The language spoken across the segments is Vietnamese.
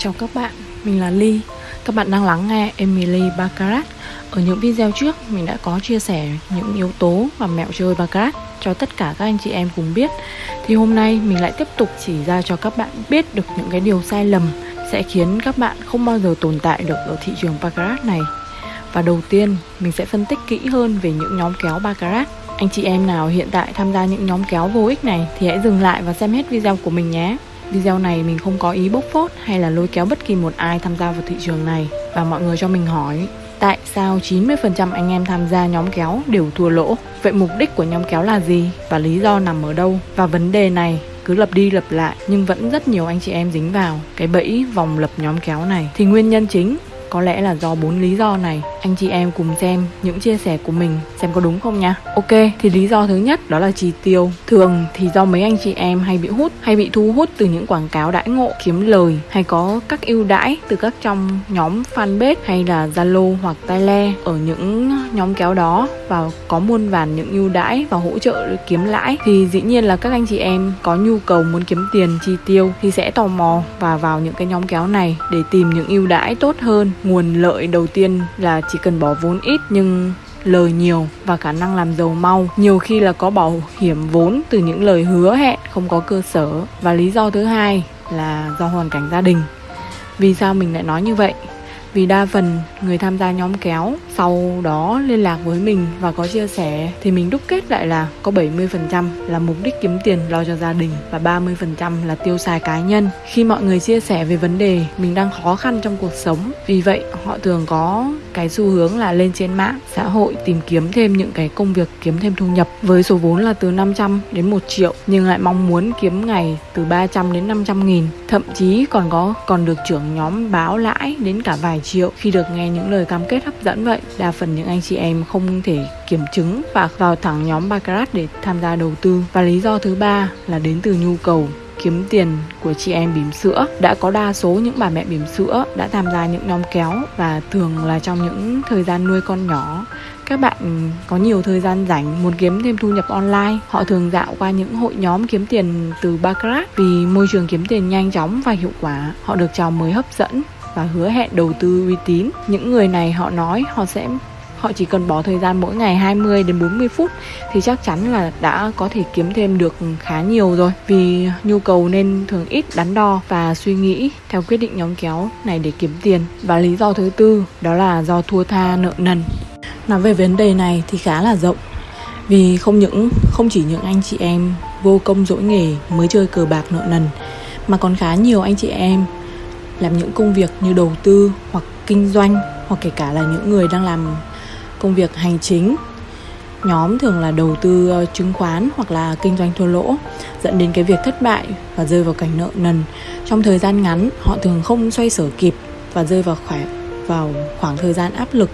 Chào các bạn, mình là Ly. Các bạn đang lắng nghe Emily Baccarat. Ở những video trước, mình đã có chia sẻ những yếu tố và mẹo chơi Baccarat cho tất cả các anh chị em cùng biết. Thì hôm nay mình lại tiếp tục chỉ ra cho các bạn biết được những cái điều sai lầm Sẽ khiến các bạn không bao giờ tồn tại được ở thị trường Baccarat này. Và đầu tiên, mình sẽ phân tích kỹ hơn về những nhóm kéo Baccarat. Anh chị em nào hiện tại tham gia những nhóm kéo vô ích này thì hãy dừng lại và xem hết video của mình nhé. Video này mình không có ý bốc phốt hay là lôi kéo bất kỳ một ai tham gia vào thị trường này Và mọi người cho mình hỏi, Tại sao 90% anh em tham gia nhóm kéo đều thua lỗ? Vậy mục đích của nhóm kéo là gì? Và lý do nằm ở đâu? Và vấn đề này cứ lặp đi lặp lại nhưng vẫn rất nhiều anh chị em dính vào cái bẫy vòng lập nhóm kéo này thì nguyên nhân chính có lẽ là do bốn lý do này Anh chị em cùng xem những chia sẻ của mình xem có đúng không nha Ok, thì lý do thứ nhất đó là chi tiêu. Thường thì do mấy anh chị em hay bị hút Hay bị thu hút từ những quảng cáo đãi ngộ kiếm lời Hay có các ưu đãi từ các trong nhóm fanpage hay là Zalo hoặc Tile Ở những nhóm kéo đó và có muôn vàn những ưu đãi và hỗ trợ kiếm lãi Thì dĩ nhiên là các anh chị em có nhu cầu muốn kiếm tiền chi tiêu Thì sẽ tò mò và vào những cái nhóm kéo này để tìm những ưu đãi tốt hơn nguồn lợi đầu tiên là chỉ cần bỏ vốn ít nhưng lời nhiều và khả năng làm giàu mau. Nhiều khi là có bảo hiểm vốn từ những lời hứa hẹn, không có cơ sở. Và lý do thứ hai là do hoàn cảnh gia đình. Vì sao mình lại nói như vậy? Vì đa phần người tham gia nhóm kéo sau đó liên lạc với mình và có chia sẻ thì mình đúc kết lại là có 70% là mục đích kiếm tiền lo cho gia đình và 30% là tiêu xài cá nhân. Khi mọi người chia sẻ về vấn đề mình đang khó khăn trong cuộc sống, vì vậy họ thường có cái xu hướng là lên trên mạng xã hội tìm kiếm thêm những cái công việc kiếm thêm thu nhập với số vốn là từ 500 đến 1 triệu nhưng lại mong muốn kiếm ngày từ 300 đến 500 nghìn thậm chí còn có còn được trưởng nhóm báo lãi đến cả vài triệu khi được nghe những lời cam kết hấp dẫn vậy đa phần những anh chị em không thể kiểm chứng và vào thẳng nhóm Baccarat để tham gia đầu tư. Và lý do thứ ba là đến từ nhu cầu kiếm tiền của chị em bỉm sữa. Đã có đa số những bà mẹ bỉm sữa đã tham gia những nhóm kéo và thường là trong những thời gian nuôi con nhỏ. Các bạn có nhiều thời gian rảnh muốn kiếm thêm thu nhập online, họ thường dạo qua những hội nhóm kiếm tiền từ Baccarat vì môi trường kiếm tiền nhanh chóng và hiệu quả. Họ được chào mới hấp dẫn và hứa hẹn đầu tư uy tín. Những người này họ nói họ sẽ, họ chỉ cần bỏ thời gian mỗi ngày 20 đến 40 phút thì chắc chắn là đã có thể kiếm thêm được khá nhiều rồi. Vì nhu cầu nên thường ít, đắn đo và suy nghĩ theo quyết định nhóm kéo này để kiếm tiền. Và lý do thứ tư, đó là do thua tha nợ nần. Nói về vấn đề này thì khá là rộng. Vì không những, không chỉ những anh chị em vô công dỗi nghề mới chơi cờ bạc nợ nần, mà còn khá nhiều anh chị em làm những công việc như đầu tư hoặc kinh doanh, hoặc kể cả là những người đang làm công việc hành chính. Nhóm thường là đầu tư ờ, chứng khoán hoặc là kinh doanh thua lỗ, dẫn đến cái việc thất bại và rơi vào cảnh nợ nần. Trong thời gian ngắn, họ thường không xoay sở kịp và rơi vào khoảng vào khoảng thời gian áp lực.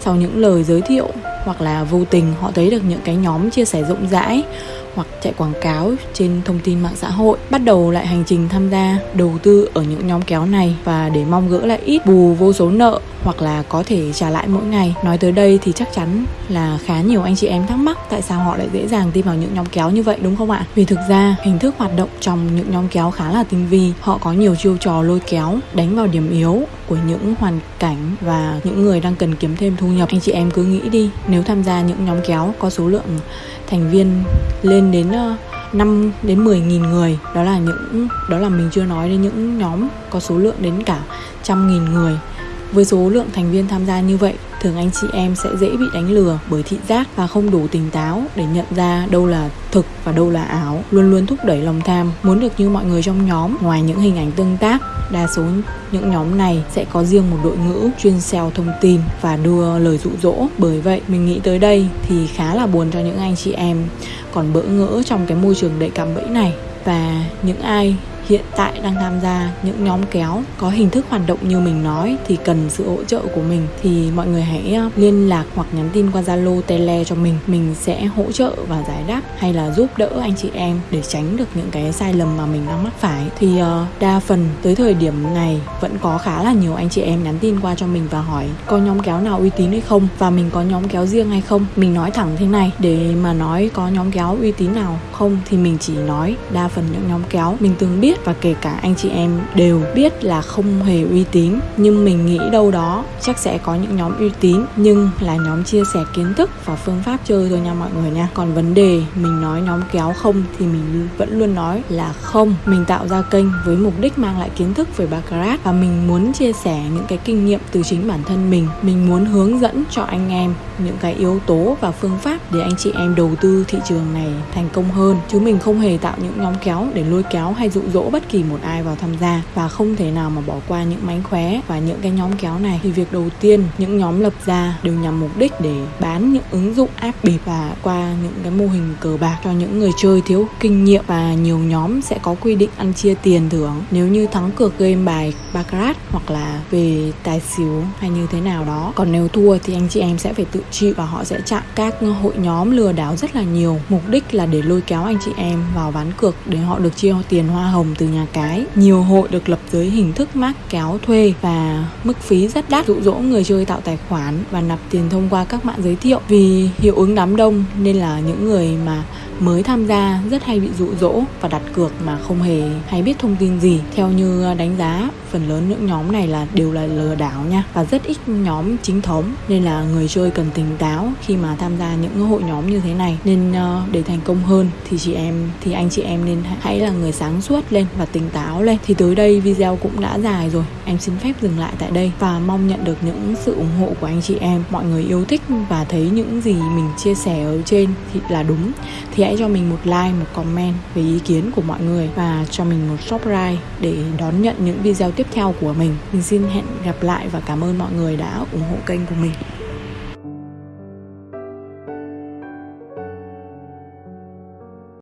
Sau những lời giới thiệu hoặc là vô tình, họ thấy được những cái nhóm chia sẻ rộng rãi hoặc chạy quảng cáo trên thông tin mạng xã hội, bắt đầu lại hành trình tham gia đầu tư ở những nhóm kéo này và để mong gỡ lại ít bù vô số nợ hoặc là có thể trả lại mỗi ngày. Nói tới đây thì chắc chắn là khá nhiều anh chị em thắc mắc tại sao họ lại dễ dàng tin vào những nhóm kéo như vậy, đúng không ạ? Vì thực ra, hình thức hoạt động trong những nhóm kéo khá là tinh vi. Họ có nhiều chiêu trò lôi kéo, đánh vào điểm yếu của những hoàn cảnh và những người đang cần kiếm thêm thu nhập. Anh chị em cứ nghĩ đi, nếu tham gia những nhóm kéo có số lượng thành viên lên đến ờ, 5 đến 10 nghìn người. Đó là những, đó là mình chưa nói đến những nhóm có số lượng đến cả trăm nghìn người. Với số lượng thành viên tham gia như vậy thường anh chị em sẽ dễ bị đánh lừa bởi thị giác và không đủ tỉnh táo để nhận ra đâu là thực và đâu là ảo. Luôn luôn thúc đẩy lòng tham muốn được như mọi người trong nhóm. Ngoài những hình ảnh tương tác, đa số những nhóm này sẽ có riêng một đội ngũ chuyên sell thông tin và đưa lời dụ dỗ. Bởi vậy, mình nghĩ tới đây thì khá là buồn cho những anh chị em còn bỡ ngỡ trong cái môi trường đầy cạm bẫy này. Và những ai hiện tại đang tham gia những nhóm kéo có hình thức hoạt động như mình nói thì cần sự hỗ trợ của mình thì mọi người hãy ờ, liên lạc hoặc nhắn tin qua Zalo, Tele cho mình. Mình sẽ hỗ trợ và giải đáp hay là giúp đỡ anh chị em để tránh được những cái sai lầm mà mình đang mắc phải. Thì uh, đa phần tới thời điểm này vẫn có khá là nhiều anh chị em nhắn tin qua cho mình và hỏi có nhóm kéo nào uy tín hay không và mình có nhóm kéo riêng hay không. Mình nói thẳng thế này để mà nói có nhóm kéo uy tín nào không thì mình chỉ nói đa phần những nhóm kéo mình từng biết và kể cả anh chị em đều biết là không hề uy tín. Nhưng mình nghĩ đâu đó chắc sẽ có những nhóm uy tín, nhưng là nhóm chia sẻ kiến thức và phương pháp chơi thôi nha mọi người nha. Còn vấn đề mình nói nhóm kéo không thì mình vẫn luôn nói là không. Mình tạo ra kênh với mục đích mang lại kiến thức về baccarat và mình muốn chia sẻ những cái kinh nghiệm từ chính bản thân mình. Mình muốn hướng dẫn cho anh em những cái yếu tố và phương pháp để anh chị em đầu tư thị trường này thành công hơn. Chứ mình không hề tạo những nhóm kéo để lôi kéo hay dụ dỗ bất kỳ một ai vào tham gia và không thể nào mà bỏ qua những mánh khóe và những cái nhóm kéo này. Thì việc đầu tiên, những nhóm lập ra đều nhằm mục đích để bán những ứng dụng app bịp và qua những cái mô hình cờ bạc cho những người chơi thiếu kinh nghiệm và nhiều nhóm sẽ có quy định ăn chia tiền thưởng. Nếu như thắng cược game bài baccarat hoặc là về tài xỉu hay như thế nào đó. Còn nếu thua thì anh chị em sẽ phải tự chịu và họ sẽ chặn các hội nhóm lừa đảo rất là nhiều. Mục đích là để lôi kéo anh chị em vào ván cược để họ được chia tiền hoa hồng từ nhà cái. Nhiều hội được lập dưới hình thức mác kéo thuê và mức phí rất đắt, dụ dỗ người chơi tạo tài khoản và nạp tiền thông qua các mạng giới thiệu. Vì hiệu ứng đám đông nên là những người mà mới tham gia, rất hay bị dụ dỗ và đặt cược mà không hề hay biết thông tin gì. Theo như à, đánh giá, phần lớn những nhóm này là đều là lừa đảo nha, và rất ít nhóm chính thống. Nên là người chơi cần tỉnh táo khi mà tham gia những hội nhóm như thế này. Nên ờ, để thành công hơn thì chị em, thì anh chị em nên hãy là người sáng suốt lên và tỉnh táo lên. Thì tới đây video cũng đã dài rồi. Em xin phép dừng lại tại đây và mong nhận được những sự ủng hộ của anh chị em. Mọi người yêu thích và thấy những gì mình chia sẻ ở trên thì là đúng. Thì hãy cho mình một like, một comment về ý kiến của mọi người và cho mình một subscribe để đón nhận những video tiếp theo của mình. Mình xin hẹn gặp lại và cảm ơn mọi người đã ủng hộ kênh của mình.